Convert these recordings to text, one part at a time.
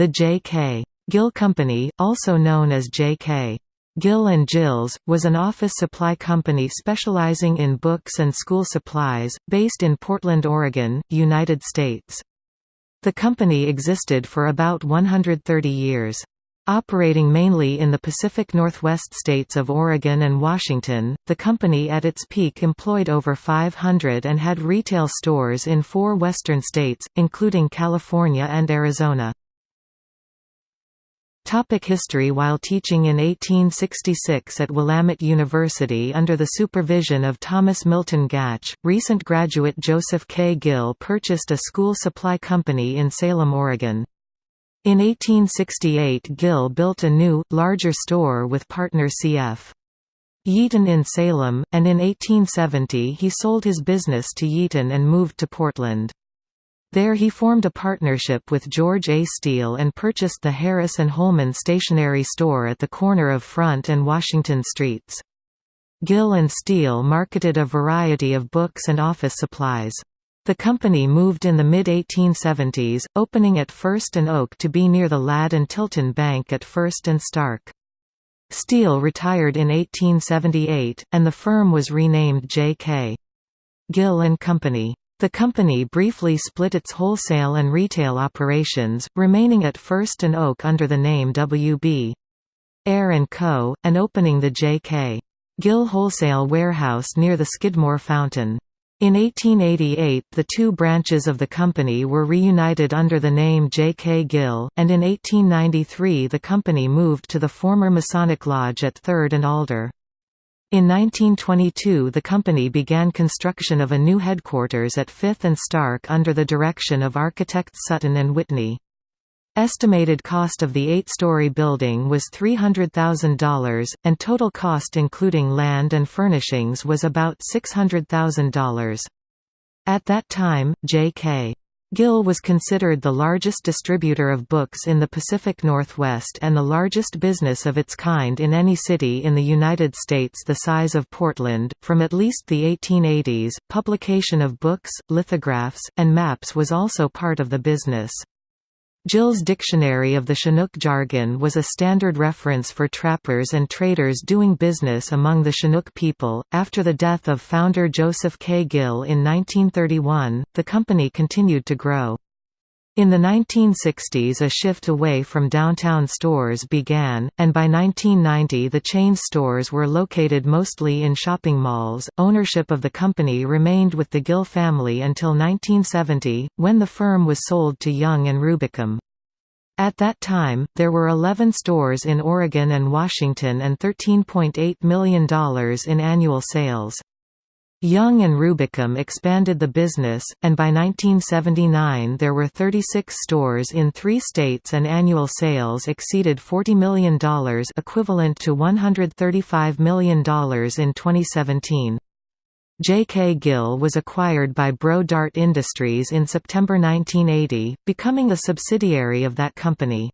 The J.K. Gill Company, also known as J.K. Gill and Gills, was an office supply company specializing in books and school supplies, based in Portland, Oregon, United States. The company existed for about 130 years. Operating mainly in the Pacific Northwest states of Oregon and Washington, the company at its peak employed over 500 and had retail stores in four western states, including California and Arizona. Topic history While teaching in 1866 at Willamette University under the supervision of Thomas Milton Gatch, recent graduate Joseph K. Gill purchased a school supply company in Salem, Oregon. In 1868 Gill built a new, larger store with partner C.F. Yeaton in Salem, and in 1870 he sold his business to Yeaton and moved to Portland. There he formed a partnership with George A. Steele and purchased the Harris and Holman stationery store at the corner of Front and Washington Streets. Gill and Steele marketed a variety of books and office supplies. The company moved in the mid-1870s, opening at First and Oak to be near the Ladd and Tilton Bank at First and Stark. Steele retired in 1878, and the firm was renamed J.K. Gill and Company. The company briefly split its wholesale and retail operations, remaining at First and Oak under the name W.B. Ayer & Co., and opening the J.K. Gill Wholesale Warehouse near the Skidmore Fountain. In 1888 the two branches of the company were reunited under the name J.K. Gill, and in 1893 the company moved to the former Masonic Lodge at 3rd and Alder. In 1922 the company began construction of a new headquarters at Fifth and Stark under the direction of architects Sutton and Whitney. Estimated cost of the eight-story building was $300,000, and total cost including land and furnishings was about $600,000. At that time, J.K. Gill was considered the largest distributor of books in the Pacific Northwest and the largest business of its kind in any city in the United States the size of Portland. From at least the 1880s, publication of books, lithographs, and maps was also part of the business. Gill's Dictionary of the Chinook Jargon was a standard reference for trappers and traders doing business among the Chinook people. After the death of founder Joseph K. Gill in 1931, the company continued to grow. In the 1960s a shift away from downtown stores began, and by 1990 the chain stores were located mostly in shopping malls. Ownership of the company remained with the Gill family until 1970, when the firm was sold to Young and Rubicam. At that time, there were 11 stores in Oregon and Washington and $13.8 million in annual sales. Young and Rubicam expanded the business, and by 1979 there were 36 stores in three states and annual sales exceeded $40 million equivalent to $135 million in 2017. J.K. Gill was acquired by Brodart Industries in September 1980, becoming a subsidiary of that company.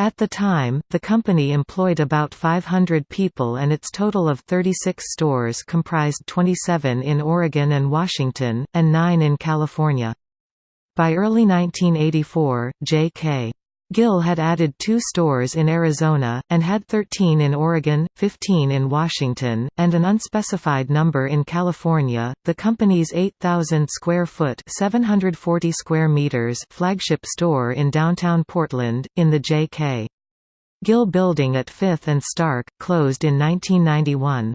At the time, the company employed about 500 people and its total of 36 stores comprised 27 in Oregon and Washington, and 9 in California. By early 1984, J.K. Gill had added two stores in Arizona, and had 13 in Oregon, 15 in Washington, and an unspecified number in California. The company's 8,000 square foot (740 square meters) flagship store in downtown Portland, in the J.K. Gill Building at 5th and Stark, closed in 1991.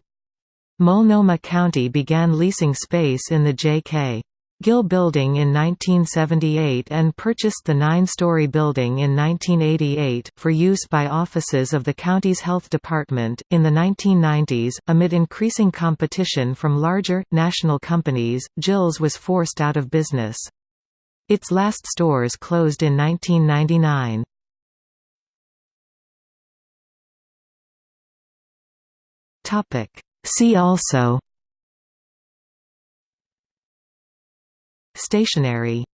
Multnomah County began leasing space in the J.K. Gill Building in 1978 and purchased the nine-story building in 1988, for use by offices of the county's health department. In the 1990s, amid increasing competition from larger, national companies, Gills was forced out of business. Its last stores closed in 1999. See also Stationery